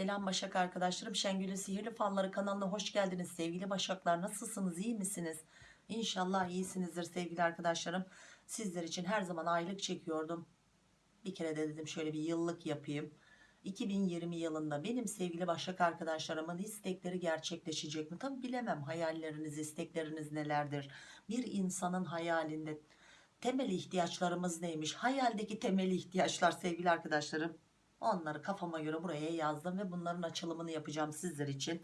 Selam Başak arkadaşlarım. Şengül'ün Sihirli Falları kanalına hoş geldiniz. Sevgili Başaklar nasılsınız? iyi misiniz? İnşallah iyisinizdir sevgili arkadaşlarım. Sizler için her zaman aylık çekiyordum. Bir kere de dedim şöyle bir yıllık yapayım. 2020 yılında benim sevgili Başak arkadaşlarımın istekleri gerçekleşecek mi? Tabi bilemem hayalleriniz, istekleriniz nelerdir? Bir insanın hayalinde temel ihtiyaçlarımız neymiş? Hayaldeki temel ihtiyaçlar sevgili arkadaşlarım. Onları kafama göre buraya yazdım ve bunların açılımını yapacağım sizler için.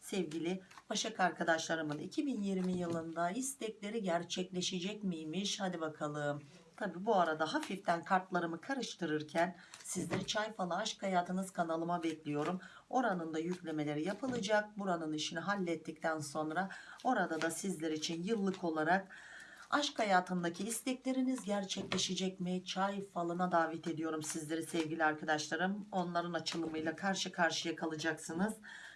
Sevgili Başak arkadaşlarımın 2020 yılında istekleri gerçekleşecek miymiş? Hadi bakalım. Tabi bu arada hafiften kartlarımı karıştırırken sizleri Çay Falı Aşk Hayatınız kanalıma bekliyorum. Oranın da yüklemeleri yapılacak. Buranın işini hallettikten sonra orada da sizler için yıllık olarak Aşk hayatındaki istekleriniz gerçekleşecek mi? Çay falına davet ediyorum sizleri sevgili arkadaşlarım. Onların açılımıyla karşı karşıya kalacaksınız.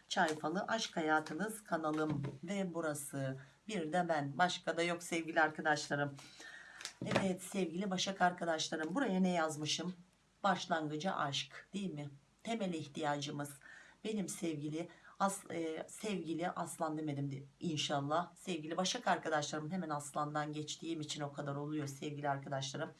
Çay falı aşk hayatınız kanalım ve burası. Bir de ben. Başka da yok sevgili arkadaşlarım. Evet sevgili Başak arkadaşlarım. Buraya ne yazmışım? Başlangıcı aşk değil mi? Temel ihtiyacımız. Benim sevgili As, e, sevgili aslan demedim de inşallah. Sevgili başak arkadaşlarım hemen aslandan geçtiğim için o kadar oluyor sevgili arkadaşlarım.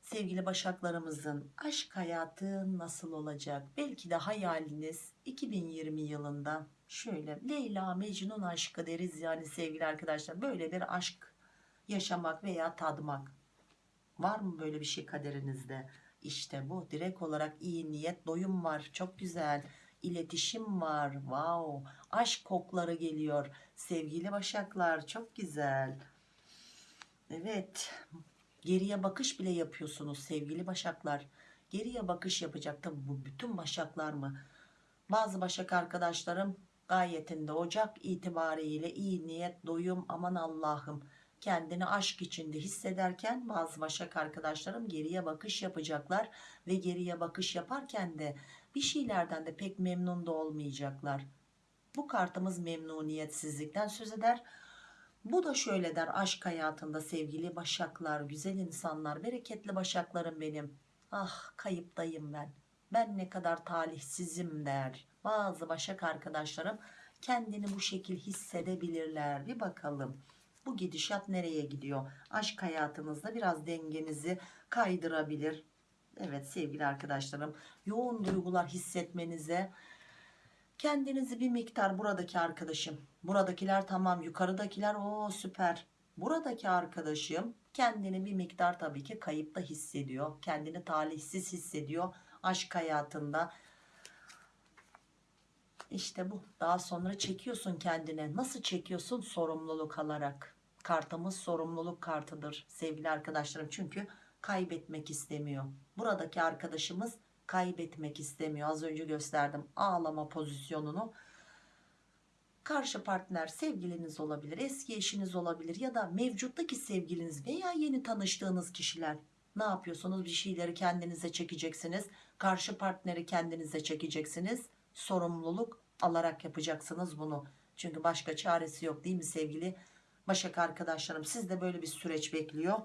Sevgili başaklarımızın aşk hayatı nasıl olacak? Belki de hayaliniz 2020 yılında şöyle Leyla Mecnun aşkı deriz yani sevgili arkadaşlar. Böyle bir aşk yaşamak veya tadmak. Var mı böyle bir şey kaderinizde? İşte bu direkt olarak iyi niyet doyum var. Çok güzel iletişim var. Wow. Aşk kokları geliyor. Sevgili başaklar çok güzel. Evet. Geriye bakış bile yapıyorsunuz sevgili başaklar. Geriye bakış yapacak tabi bu bütün başaklar mı? Bazı başak arkadaşlarım gayetinde Ocak itibariyle iyi niyet, doyum, aman Allah'ım kendini aşk içinde hissederken bazı başak arkadaşlarım geriye bakış yapacaklar ve geriye bakış yaparken de bir şeylerden de pek memnun da olmayacaklar. Bu kartımız memnuniyetsizlikten söz eder. Bu da şöyle der aşk hayatında sevgili başaklar, güzel insanlar, bereketli başaklarım benim. Ah kayıptayım ben. Ben ne kadar talihsizim der. Bazı başak arkadaşlarım kendini bu şekil hissedebilirler. Bir bakalım bu gidişat nereye gidiyor? Aşk hayatınızda biraz dengenizi kaydırabilir. Evet sevgili arkadaşlarım yoğun duygular hissetmenize kendinizi bir miktar buradaki arkadaşım buradakiler tamam yukarıdakiler o süper. Buradaki arkadaşım kendini bir miktar tabii ki kayıpta hissediyor kendini talihsiz hissediyor aşk hayatında. İşte bu daha sonra çekiyorsun kendine. Nasıl çekiyorsun? Sorumluluk alarak. Kartımız sorumluluk kartıdır sevgili arkadaşlarım. Çünkü kaybetmek istemiyor. Buradaki arkadaşımız kaybetmek istemiyor. Az önce gösterdim ağlama pozisyonunu. Karşı partner sevgiliniz olabilir, eski eşiniz olabilir ya da mevcuttaki sevgiliniz veya yeni tanıştığınız kişiler. Ne yapıyorsunuz? Bir şeyleri kendinize çekeceksiniz. Karşı partneri kendinize çekeceksiniz. Sorumluluk alarak yapacaksınız bunu. Çünkü başka çaresi yok değil mi sevgili Başak arkadaşlarım? Sizde böyle bir süreç bekliyor.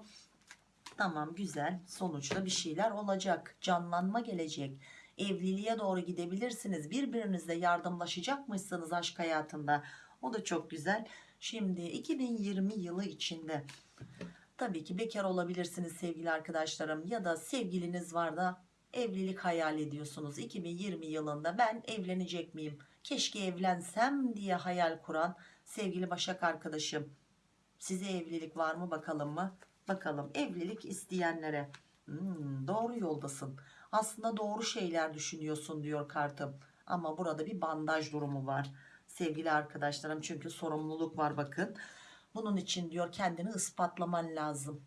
Tamam güzel. Sonuçta bir şeyler olacak. Canlanma gelecek. Evliliğe doğru gidebilirsiniz. Birbirinizle yardımlaşacakmışsınız aşk hayatında. O da çok güzel. Şimdi 2020 yılı içinde tabii ki bekar olabilirsiniz sevgili arkadaşlarım. Ya da sevgiliniz var da evlilik hayal ediyorsunuz. 2020 yılında ben evlenecek miyim? Keşke evlensem diye hayal kuran sevgili başak arkadaşım. Size evlilik var mı bakalım mı Bakalım evlilik isteyenlere hmm, doğru yoldasın. Aslında doğru şeyler düşünüyorsun diyor kartım. Ama burada bir bandaj durumu var. Sevgili arkadaşlarım çünkü sorumluluk var bakın. Bunun için diyor kendini ispatlaman lazım.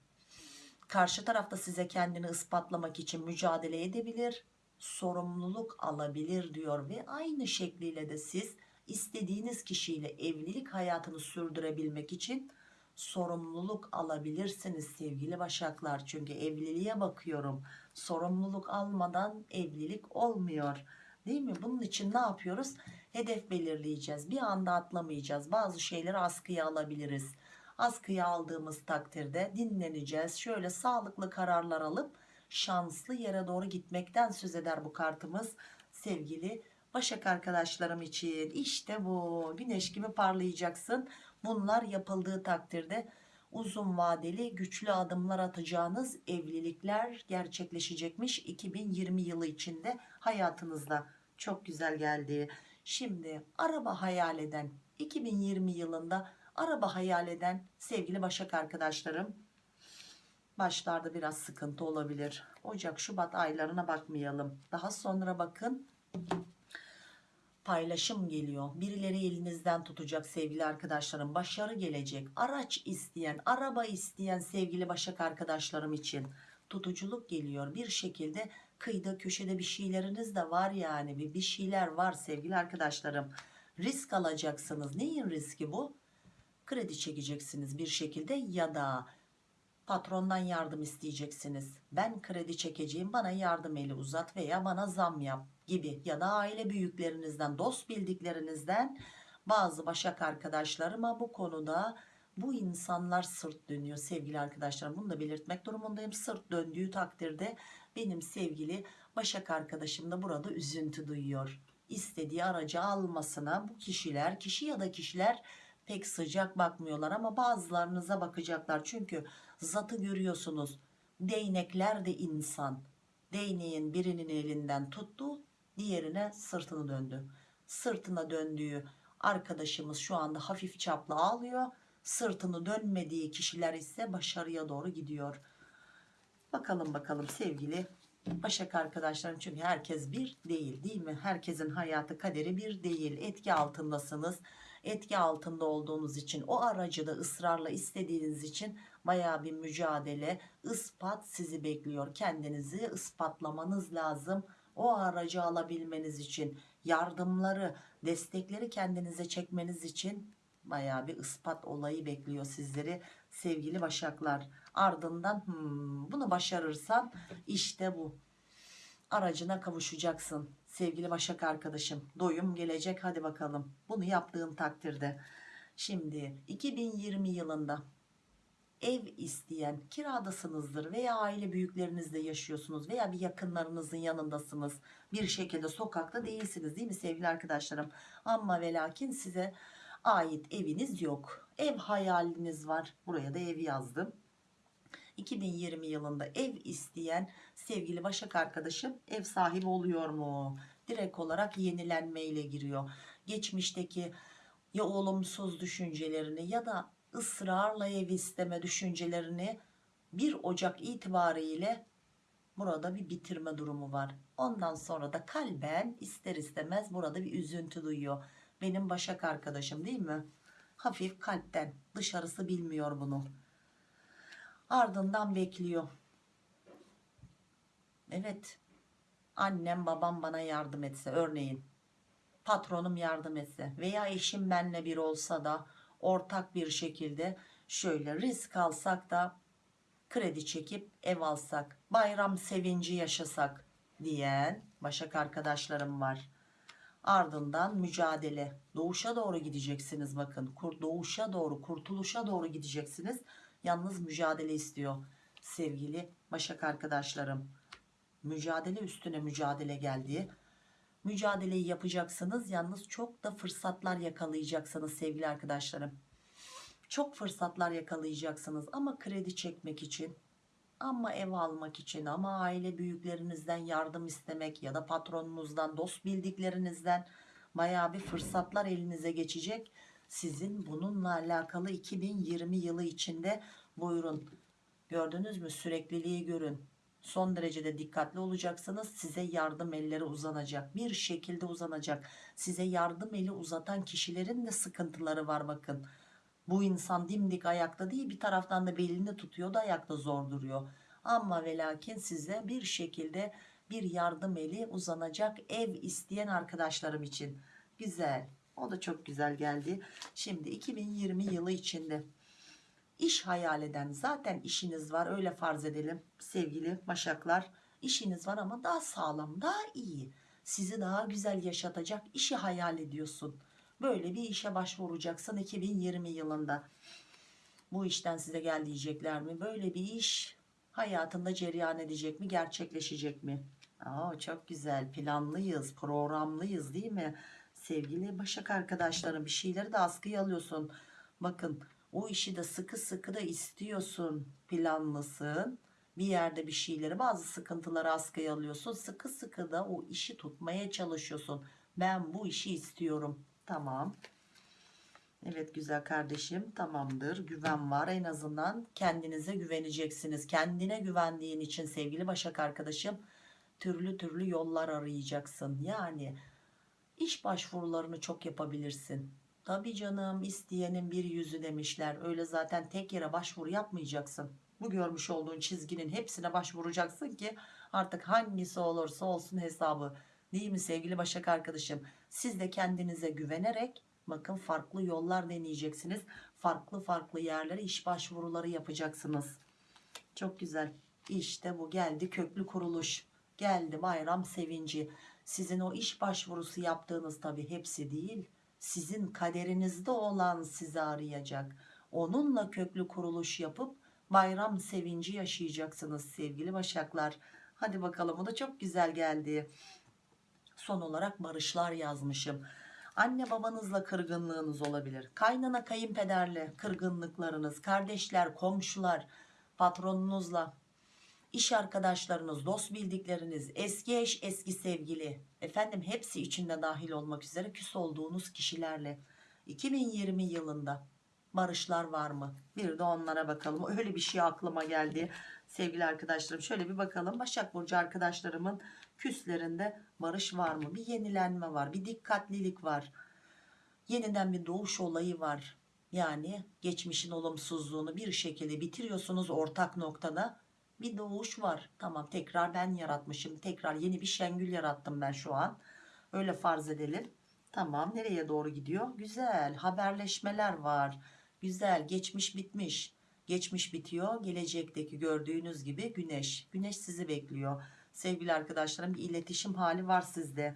Karşı tarafta size kendini ispatlamak için mücadele edebilir. Sorumluluk alabilir diyor ve aynı şekliyle de siz istediğiniz kişiyle evlilik hayatını sürdürebilmek için sorumluluk alabilirsiniz sevgili başaklar. Çünkü evliliğe bakıyorum. Sorumluluk almadan evlilik olmuyor. Değil mi? Bunun için ne yapıyoruz? Hedef belirleyeceğiz. Bir anda atlamayacağız. Bazı şeyleri askıya alabiliriz. Askıya aldığımız takdirde dinleneceğiz. Şöyle sağlıklı kararlar alıp şanslı yere doğru gitmekten söz eder bu kartımız sevgili Başak arkadaşlarım için. İşte bu. Güneş gibi parlayacaksın. Bunlar yapıldığı takdirde uzun vadeli güçlü adımlar atacağınız evlilikler gerçekleşecekmiş 2020 yılı içinde hayatınızda. Çok güzel geldi. Şimdi araba hayal eden 2020 yılında araba hayal eden sevgili Başak arkadaşlarım başlarda biraz sıkıntı olabilir. Ocak Şubat aylarına bakmayalım. Daha sonra bakın paylaşım geliyor. Birileri elinizden tutacak sevgili arkadaşlarım başarı gelecek. Araç isteyen araba isteyen sevgili başak arkadaşlarım için tutuculuk geliyor. Bir şekilde kıyıda köşede bir şeyleriniz de var yani. Bir, şeyler var sevgili arkadaşlarım. Risk alacaksınız. Neyin riski bu? Kredi çekeceksiniz bir şekilde ya da patrondan yardım isteyeceksiniz. Ben kredi çekeceğim bana yardım eli uzat veya bana zam yap gibi ya da aile büyüklerinizden dost bildiklerinizden bazı başak arkadaşlarıma bu konuda bu insanlar sırt dönüyor sevgili arkadaşlarım. Bunu da belirtmek durumundayım. Sırt döndüğü takdirde benim sevgili başak arkadaşım da burada üzüntü duyuyor. İstediği aracı almasına bu kişiler kişi ya da kişiler pek sıcak bakmıyorlar ama bazılarınıza bakacaklar. Çünkü zatı görüyorsunuz. Değnekler de insan. Değneğin birinin elinden tuttu diğerine sırtını döndü. Sırtına döndüğü arkadaşımız şu anda hafif çaplı ağlıyor. Sırtını dönmediği kişiler ise başarıya doğru gidiyor. Bakalım bakalım sevgili Başak arkadaşlarım. Çünkü herkes bir değil değil mi? Herkesin hayatı kaderi bir değil. Etki altındasınız etki altında olduğunuz için o aracı da ısrarla istediğiniz için baya bir mücadele ispat sizi bekliyor. Kendinizi ispatlamanız lazım. O aracı alabilmeniz için yardımları destekleri kendinize çekmeniz için baya bir ispat olayı bekliyor sizleri sevgili başaklar. Ardından hmm, bunu başarırsan işte bu aracına kavuşacaksın. Sevgili başak arkadaşım doyum gelecek. Hadi bakalım. Bunu yaptığın takdirde. Şimdi 2020 yılında ev isteyen kiradasınızdır veya aile büyüklerinizle yaşıyorsunuz veya bir yakınlarınızın yanındasınız. Bir şekilde sokakta değilsiniz değil mi sevgili arkadaşlarım? Ama ve lakin size ait eviniz yok. Ev hayaliniz var. Buraya da ev yazdım 2020 yılında ev isteyen sevgili Başak arkadaşım ev sahibi oluyor mu? Direkt olarak yenilenme ile giriyor. Geçmişteki ya olumsuz düşüncelerini ya da ısrarla ev isteme düşüncelerini 1 Ocak itibariyle burada bir bitirme durumu var. Ondan sonra da kalben ister istemez burada bir üzüntü duyuyor. Benim Başak arkadaşım değil mi? Hafif kalpten dışarısı bilmiyor bunu ardından bekliyor. Evet annem babam bana yardım etse örneğin patronum yardım etse veya eşim benle bir olsa da ortak bir şekilde şöyle risk alsak da kredi çekip ev alsak bayram sevinci yaşasak diyen başak arkadaşlarım var ardından mücadele doğuşa doğru gideceksiniz bakın doğuşa doğru kurtuluşa doğru gideceksiniz yalnız mücadele istiyor sevgili başak arkadaşlarım. Mücadele üstüne mücadele geldi. Mücadeleyi yapacaksınız yalnız çok da fırsatlar yakalayacaksınız sevgili arkadaşlarım. Çok fırsatlar yakalayacaksınız ama kredi çekmek için ama ev almak için ama aile büyüklerinizden yardım istemek ya da patronunuzdan dost bildiklerinizden baya bir fırsatlar elinize geçecek sizin bununla alakalı 2020 yılı içinde buyurun. Gördünüz mü? Sürekliliği görün. Son derecede dikkatli olacaksınız. Size yardım elleri uzanacak. Bir şekilde uzanacak. Size yardım eli uzatan kişilerin de sıkıntıları var bakın. Bu insan dimdik ayakta değil bir taraftan da belini tutuyor da ayakta zor duruyor. Ama ve lakin size bir şekilde bir yardım eli uzanacak ev isteyen arkadaşlarım için. Güzel o da çok güzel geldi. Şimdi 2020 yılı içinde iş hayal eden zaten işiniz var öyle farz edelim sevgili başaklar. İşiniz var ama daha sağlam daha iyi. Sizi daha güzel yaşatacak işi hayal ediyorsun. Böyle bir işe başvuracaksın 2020 yılında. Bu işten size gel diyecekler mi? Böyle bir iş hayatında cereyan edecek mi gerçekleşecek mi? Aa, çok güzel. Planlıyız programlıyız değil mi sevgili Başak arkadaşlarım bir şeyleri de askıya alıyorsun. Bakın o işi de sıkı sıkı da istiyorsun planlısın. Bir yerde bir şeyleri bazı sıkıntıları askıya alıyorsun. Sıkı sıkı da o işi tutmaya çalışıyorsun. Ben bu işi istiyorum. Tamam. Evet güzel kardeşim tamamdır. Güven var. En azından kendinize güveneceksiniz. Kendine güvendiğin için sevgili Başak arkadaşım türlü türlü yollar arayacaksın. Yani iş başvurularını çok yapabilirsin. Tabi canım isteyenin bir yüzü demişler. Öyle zaten tek yere başvuru yapmayacaksın. Bu görmüş olduğun çizginin hepsine başvuracaksın ki artık hangisi olursa olsun hesabı. Değil mi sevgili Başak arkadaşım? Siz de kendinize güvenerek bakın farklı yollar deneyeceksiniz. Farklı farklı yerlere iş başvuruları yapacaksınız. Çok güzel. İşte bu. Geldi köklü kuruluş. Geldi bayram sevinci sizin o iş başvurusu yaptığınız tabi hepsi değil. Sizin kaderinizde olan sizi arayacak. Onunla köklü kuruluş yapıp bayram sevinci yaşayacaksınız sevgili başaklar. Hadi bakalım o da çok güzel geldi. Son olarak barışlar yazmışım. Anne babanızla kırgınlığınız olabilir. Kaynana kayınpederle kırgınlıklarınız kardeşler komşular patronunuzla iş arkadaşlarınız dost bildikleriniz eski eş eski sevgili efendim hepsi içinde dahil olmak üzere küs olduğunuz kişilerle. 2020 yılında barışlar var mı? Bir de onlara bakalım. Öyle bir şey aklıma geldi sevgili arkadaşlarım. Şöyle bir bakalım. Başak Burcu arkadaşlarımın küslerinde barış var mı? Bir yenilenme var bir dikkatlilik var. Yeniden bir doğuş olayı var. Yani geçmişin olumsuzluğunu bir şekilde bitiriyorsunuz ortak noktada bir doğuş var. Tamam tekrar ben yaratmışım tekrar yeni bir şengül yarattım ben şu an. Öyle farz edelim. Tamam nereye doğru gidiyor? Güzel haberleşmeler var. Güzel geçmiş bitmiş. Geçmiş bitiyor. Gelecekteki gördüğünüz gibi güneş. Güneş sizi bekliyor. Sevgili arkadaşlarım bir iletişim hali var sizde.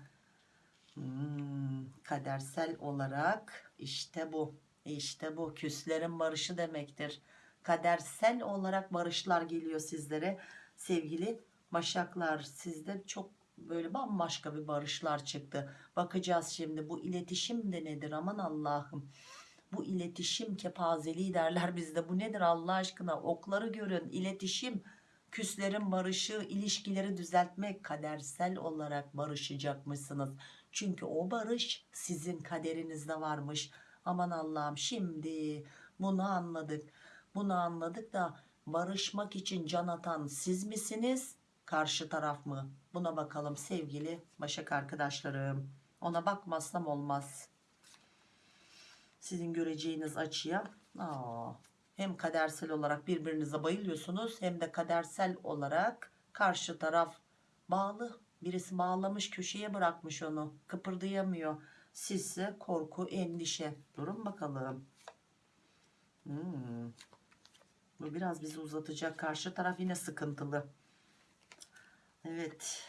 Hmm, kadersel olarak işte bu. İşte bu. Küslerin barışı demektir kadersel olarak barışlar geliyor sizlere. Sevgili başaklar sizde çok böyle bambaşka bir barışlar çıktı. Bakacağız şimdi bu iletişim de nedir? Aman Allah'ım. Bu iletişim kepazeliği derler bizde. Bu nedir Allah aşkına? Okları görün iletişim. Küslerin barışı ilişkileri düzeltmek kadersel olarak barışacakmışsınız. Çünkü o barış sizin kaderinizde varmış. Aman Allah'ım şimdi bunu anladık bunu anladık da barışmak için can atan siz misiniz? Karşı taraf mı? Buna bakalım sevgili başak arkadaşlarım. Ona bakmazsam olmaz. Sizin göreceğiniz açıya aa, hem kadersel olarak birbirinize bayılıyorsunuz hem de kadersel olarak karşı taraf bağlı birisi bağlamış köşeye bırakmış onu kıpırdayamıyor. Sizse korku endişe. Durun bakalım. Hmm. Bu biraz bizi uzatacak karşı taraf yine sıkıntılı evet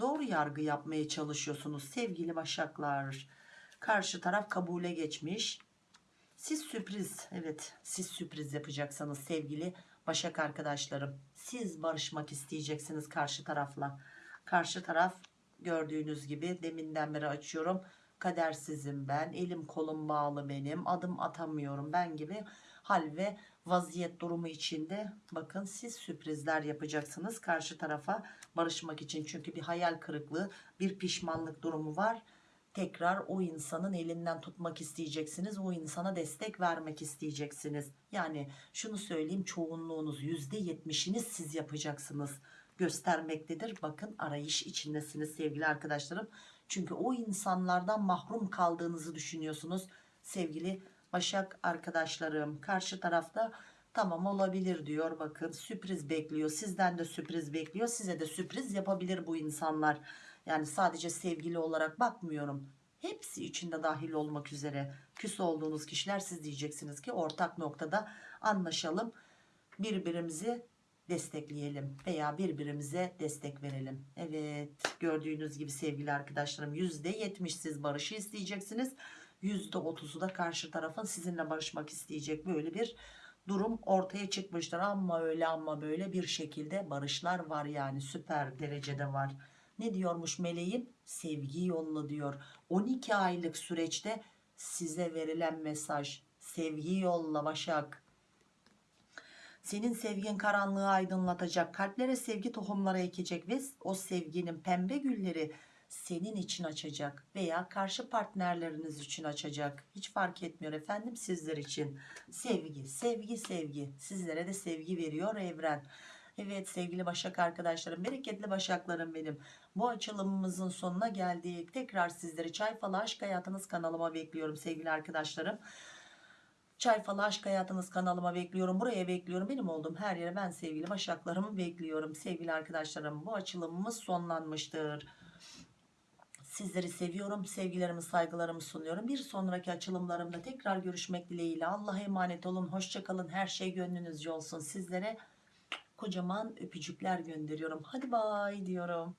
doğru yargı yapmaya çalışıyorsunuz sevgili başaklar karşı taraf kabule geçmiş siz sürpriz evet siz sürpriz yapacaksınız sevgili Başak arkadaşlarım. Siz barışmak isteyeceksiniz karşı tarafla. Karşı taraf gördüğünüz gibi deminden beri açıyorum. Kadersizim ben. Elim kolum bağlı benim. Adım atamıyorum ben gibi hal ve vaziyet durumu içinde bakın siz sürprizler yapacaksınız karşı tarafa barışmak için. Çünkü bir hayal kırıklığı bir pişmanlık durumu var tekrar o insanın elinden tutmak isteyeceksiniz. O insana destek vermek isteyeceksiniz. Yani şunu söyleyeyim çoğunluğunuz %70'ini siz yapacaksınız göstermektedir. Bakın arayış içindesiniz sevgili arkadaşlarım. Çünkü o insanlardan mahrum kaldığınızı düşünüyorsunuz sevgili Başak arkadaşlarım. Karşı tarafta tamam olabilir diyor bakın sürpriz bekliyor. Sizden de sürpriz bekliyor. Size de sürpriz yapabilir bu insanlar. Yani sadece sevgili olarak bakmıyorum. Hepsi içinde dahil olmak üzere küs olduğunuz kişiler siz diyeceksiniz ki ortak noktada anlaşalım. Birbirimizi destekleyelim veya birbirimize destek verelim. Evet gördüğünüz gibi sevgili arkadaşlarım %70 siz barışı isteyeceksiniz. %30'u da karşı tarafın sizinle barışmak isteyecek böyle bir durum ortaya çıkmıştır. Ama öyle ama böyle bir şekilde barışlar var yani süper derecede var. Ne diyormuş meleğim? Sevgi yolla diyor. 12 aylık süreçte size verilen mesaj sevgi yolla Başak. Senin sevgin karanlığı aydınlatacak kalplere sevgi tohumları ekecek ve o sevginin pembe gülleri senin için açacak veya karşı partnerleriniz için açacak hiç fark etmiyor efendim sizler için sevgi sevgi sevgi sizlere de sevgi veriyor evren evet sevgili başak arkadaşlarım bereketli başaklarım benim bu açılımımızın sonuna geldik tekrar sizleri çay falı aşk hayatınız kanalıma bekliyorum sevgili arkadaşlarım Çay falı aşk hayatınız kanalıma bekliyorum. Buraya bekliyorum. Benim olduğum her yere ben sevgili başaklarımı bekliyorum. Sevgili arkadaşlarım bu açılımımız sonlanmıştır. Sizleri seviyorum. Sevgilerimi saygılarımı sunuyorum. Bir sonraki açılımlarımda tekrar görüşmek dileğiyle. Allah'a emanet olun. Hoşçakalın. Her şey gönlünüzce olsun. Sizlere kocaman öpücükler gönderiyorum. Hadi bay diyorum.